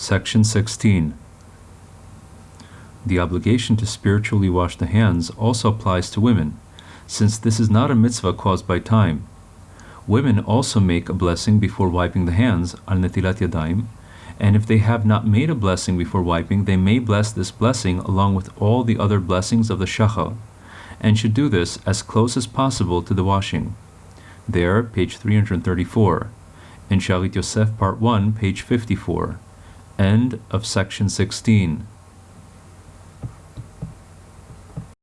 Section 16. The obligation to spiritually wash the hands also applies to women, since this is not a mitzvah caused by time. Women also make a blessing before wiping the hands, al netilat yadayim, and if they have not made a blessing before wiping, they may bless this blessing along with all the other blessings of the shachar, and should do this as close as possible to the washing. There, page 334. In Shalit Yosef, part 1, page 54. End of section 16.